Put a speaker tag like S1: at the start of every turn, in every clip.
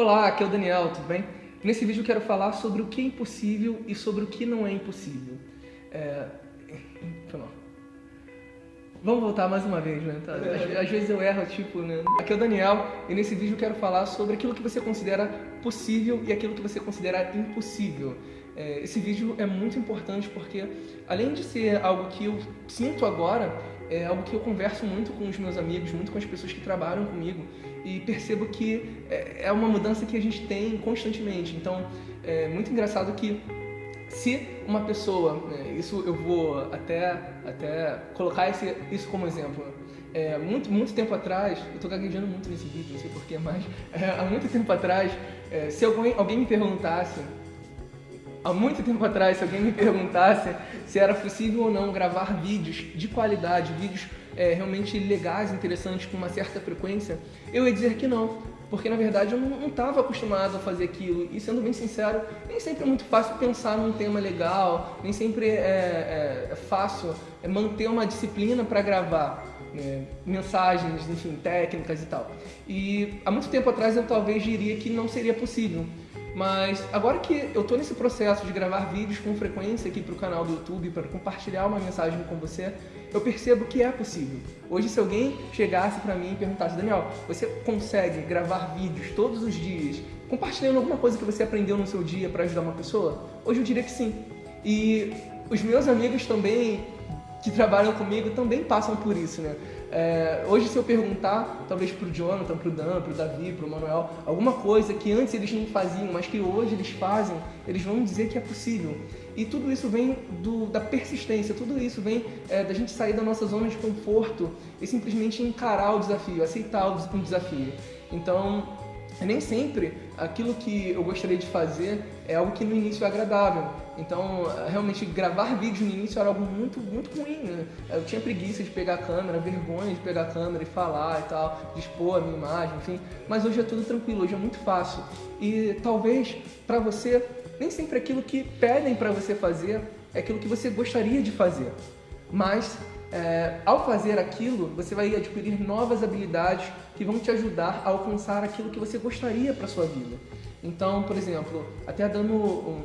S1: Olá, aqui é o Daniel, tudo bem? Nesse vídeo eu quero falar sobre o que é impossível e sobre o que não é impossível. É... Vamos voltar mais uma vez, né? Tá? Às, às, vezes eu erro, tipo, né? Aqui é o Daniel e nesse vídeo eu quero falar sobre aquilo que você considera possível e aquilo que você considera impossível. É, esse vídeo é muito importante porque, além de ser algo que eu sinto agora, é algo que eu converso muito com os meus amigos, muito com as pessoas que trabalham comigo e percebo que é, é uma mudança que a gente tem constantemente. Então, é muito engraçado que se uma pessoa, né, isso eu vou até, até colocar esse, isso como exemplo, é, muito, muito tempo atrás, eu estou gaguejando muito nesse vídeo, não sei porquê, mas é, há muito tempo atrás, é, se alguém, alguém me perguntasse há muito tempo atrás, se alguém me perguntasse se era possível ou não gravar vídeos de qualidade, vídeos é, realmente legais, interessantes, com uma certa frequência, eu ia dizer que não. Porque na verdade eu não estava acostumado a fazer aquilo. E sendo bem sincero, nem sempre é muito fácil pensar num tema legal, nem sempre é, é, é fácil manter uma disciplina para gravar. Né, mensagens, enfim, técnicas e tal. E há muito tempo atrás eu talvez diria que não seria possível. Mas agora que eu estou nesse processo de gravar vídeos com frequência aqui para o canal do YouTube, para compartilhar uma mensagem com você, eu percebo que é possível. Hoje, se alguém chegasse para mim e perguntasse, Daniel, você consegue gravar vídeos todos os dias, compartilhando alguma coisa que você aprendeu no seu dia para ajudar uma pessoa? Hoje eu diria que sim. E os meus amigos também que trabalham comigo também passam por isso, né? É, hoje, se eu perguntar, talvez pro Jonathan, pro Dan, pro Davi, pro Manuel, alguma coisa que antes eles não faziam, mas que hoje eles fazem, eles vão dizer que é possível. E tudo isso vem do, da persistência, tudo isso vem é, da gente sair da nossa zona de conforto e simplesmente encarar o desafio, aceitar o desafio. Então, nem sempre aquilo que eu gostaria de fazer é algo que no início é agradável. Então, realmente, gravar vídeos no início era algo muito, muito ruim. Né? Eu tinha preguiça de pegar a câmera, vergonha de pegar a câmera e falar e tal, de expor a minha imagem, enfim. Mas hoje é tudo tranquilo, hoje é muito fácil. E talvez, para você, nem sempre aquilo que pedem para você fazer é aquilo que você gostaria de fazer. Mas é, ao fazer aquilo, você vai adquirir novas habilidades que vão te ajudar a alcançar aquilo que você gostaria para sua vida. Então, por exemplo, até dando um,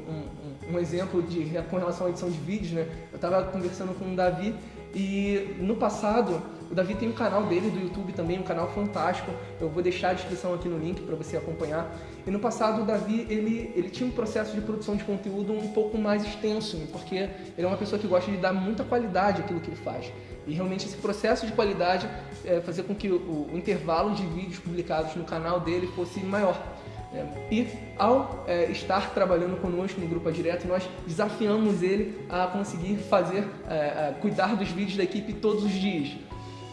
S1: um, um, exemplo de, com relação à edição de vídeos, né? Eu estava conversando com o Davi e no passado o Davi tem um canal dele do YouTube também, um canal fantástico. Eu vou deixar a descrição aqui no link para você acompanhar. E no passado o Davi, ele, ele tinha um processo de produção de conteúdo um pouco mais extenso, porque ele é uma pessoa que gosta de dar muita qualidade àquilo que ele faz. E realmente esse processo de qualidade é, fazer com que o, o intervalo de vídeos publicados no canal dele fosse maior. É, e ao é, estar trabalhando conosco no Grupo Direto, nós desafiamos ele a conseguir fazer, é, cuidar dos vídeos da equipe todos os dias.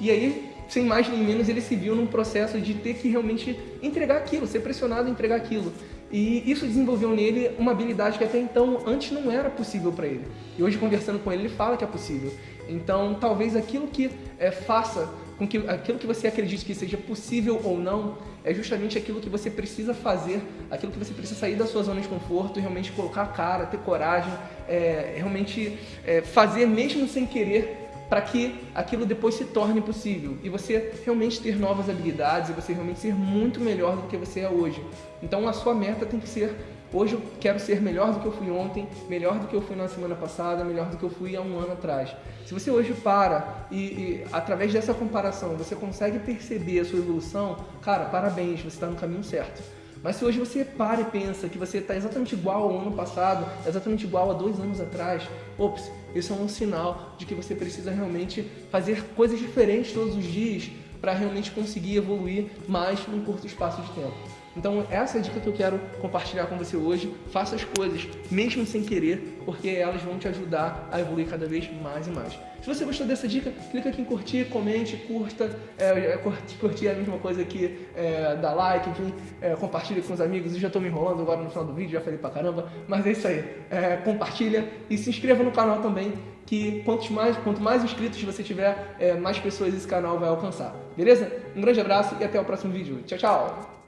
S1: E aí, sem mais nem menos, ele se viu num processo de ter que realmente entregar aquilo, ser pressionado a entregar aquilo. E isso desenvolveu nele uma habilidade que até então antes não era possível para ele. E hoje conversando com ele, ele fala que é possível. Então, talvez aquilo que é, faça com que aquilo que você acredite que seja possível ou não é justamente aquilo que você precisa fazer, aquilo que você precisa sair da sua zona de conforto realmente colocar a cara, ter coragem, é, realmente é, fazer mesmo sem querer para que aquilo depois se torne possível e você realmente ter novas habilidades e você realmente ser muito melhor do que você é hoje. Então a sua meta tem que ser Hoje eu quero ser melhor do que eu fui ontem, melhor do que eu fui na semana passada, melhor do que eu fui há um ano atrás. Se você hoje para e, e através dessa comparação você consegue perceber a sua evolução, cara, parabéns, você está no caminho certo. Mas se hoje você para e pensa que você está exatamente igual ao ano passado, exatamente igual a dois anos atrás, ops, isso é um sinal de que você precisa realmente fazer coisas diferentes todos os dias para realmente conseguir evoluir mais num curto espaço de tempo. Então essa é a dica que eu quero compartilhar com você hoje. Faça as coisas, mesmo sem querer, porque elas vão te ajudar a evoluir cada vez mais e mais. Se você gostou dessa dica, clica aqui em curtir, comente, curta. É, curtir, é a mesma coisa que é, like, enfim, é, compartilha com os amigos. Eu já estou me enrolando agora no final do vídeo, já falei pra caramba, mas é isso aí. É, compartilha e se inscreva no canal também, que quanto mais, quanto mais inscritos você tiver, é, mais pessoas esse canal vai alcançar. Beleza? Um grande abraço e até o próximo vídeo. Tchau, tchau!